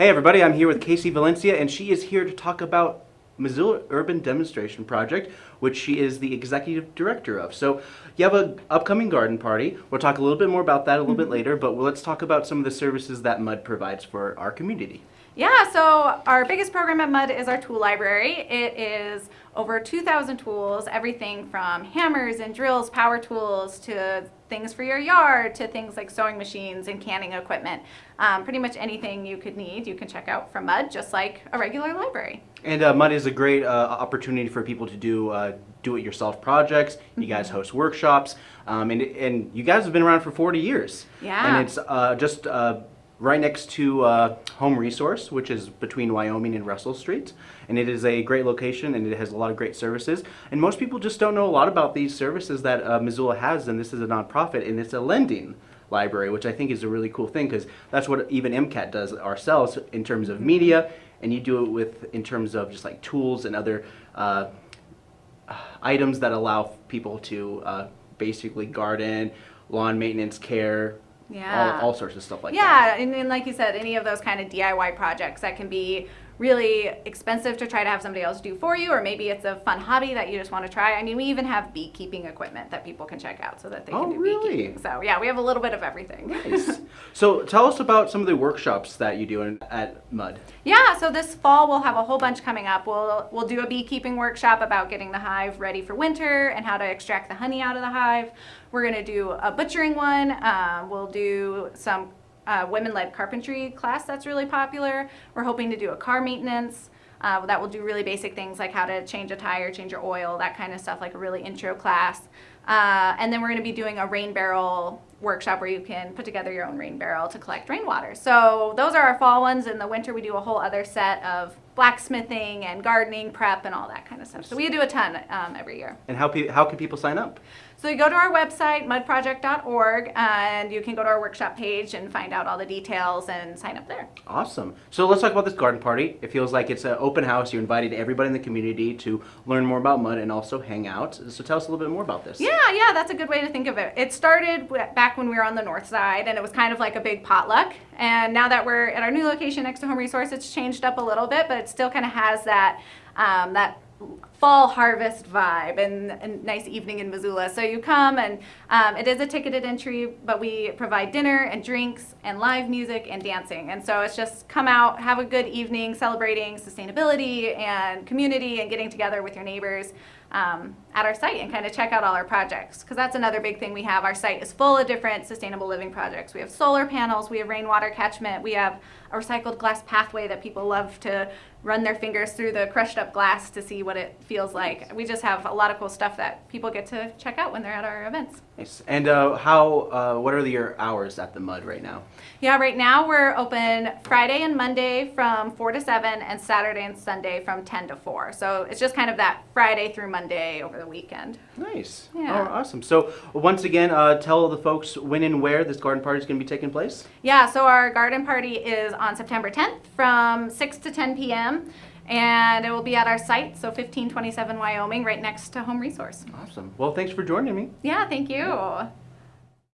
Hey everybody, I'm here with Casey Valencia and she is here to talk about Missoula Urban Demonstration Project, which she is the executive director of. So you have an upcoming garden party. We'll talk a little bit more about that a little bit later, but let's talk about some of the services that MUD provides for our community. Yeah, so our biggest program at MUD is our tool library. It is over 2,000 tools, everything from hammers and drills, power tools, to things for your yard, to things like sewing machines and canning equipment. Um, pretty much anything you could need, you can check out from MUD, just like a regular library. And uh, MUD is a great uh, opportunity for people to do uh, do-it-yourself projects. You guys Mm-hmm. host workshops, um, and, and you guys have been around for 40 years. Yeah. And it's uh, just uh, right next to uh, Home Resource, which is between Wyoming and Russell Street. And it is a great location, and it has a lot of great services. And most people just don't know a lot about these services that uh, Missoula has, and this is a nonprofit, and it's a lending library, which I think is a really cool thing because that's what even MCAT does ourselves in terms of media, and you do it with in terms of just like tools and other uh, items that allow people to uh, basically garden, lawn maintenance care, Yeah. all, all sorts of stuff like that. Yeah, and, and like you said, any of those kind of DIY projects that can be really expensive to try to have somebody else do for you, or maybe it's a fun hobby that you just want to try. I mean, we even have beekeeping equipment that people can check out so that they Oh, can do really? beekeeping. So yeah, we have a little bit of everything. Nice. so tell us about some of the workshops that you do in, at MUD. Yeah, so this fall we'll have a whole bunch coming up. We'll we'll do a beekeeping workshop about getting the hive ready for winter and how to extract the honey out of the hive. We're gonna do a butchering one. Um, we'll do some uh, women-led carpentry class that's really popular. We're hoping to do a car maintenance. Uh, that will do really basic things like how to change a tire, change your oil, that kind of stuff, like a really intro class. Uh, and then we're going to be doing a rain barrel workshop where you can put together your own rain barrel to collect rainwater. So those are our fall ones. In the winter, we do a whole other set of blacksmithing and gardening prep and all that kind of stuff. So we do a ton um, every year. And how, pe- how can people sign up? So you go to our website, mudproject.org, and you can go to our workshop page and find out all the details and sign up there. Awesome. So let's talk about this garden party. It feels like it's an open house. You invited everybody in the community to learn more about MUD and also hang out. So tell us a little bit more about this. Yeah, yeah, yeah, that's a good way to think of it. It started back when we were on the north side, and it was kind of like a big potluck. And now that we're at our new location next to Home Resource, it's changed up a little bit, but it still kind of has that um, that fall harvest vibe and a nice evening in Missoula. So you come, and um, it is a ticketed entry, but we provide dinner and drinks and live music and dancing. And so it's just come out, have a good evening celebrating sustainability and community and getting together with your neighbors um, at our site and kind of check out all our projects because that's another big thing we have. Our site is full of different sustainable living projects. We have solar panels, we have rainwater catchment, we have a recycled glass pathway that people love to run their fingers through the crushed up glass to see what it feels like. We just have a lot of cool stuff that people get to check out when they're at our events. Nice. And uh, how? Uh, what are your hours at the MUD right now? Yeah, right now we're open Friday and Monday from 4 to 7 and Saturday and Sunday from 10 to 4. So it's just kind of that Friday through Monday over the weekend. Nice. Yeah. Oh, awesome. So once again, uh, tell the folks when and where this garden party is going to be taking place. Yeah, so our garden party is on September 10th from 6 to 10 p.m. And it will be at our site, so 1527 Wyoming, right next to Home Resource. Awesome. Well, thanks for joining me. Yeah, thank you.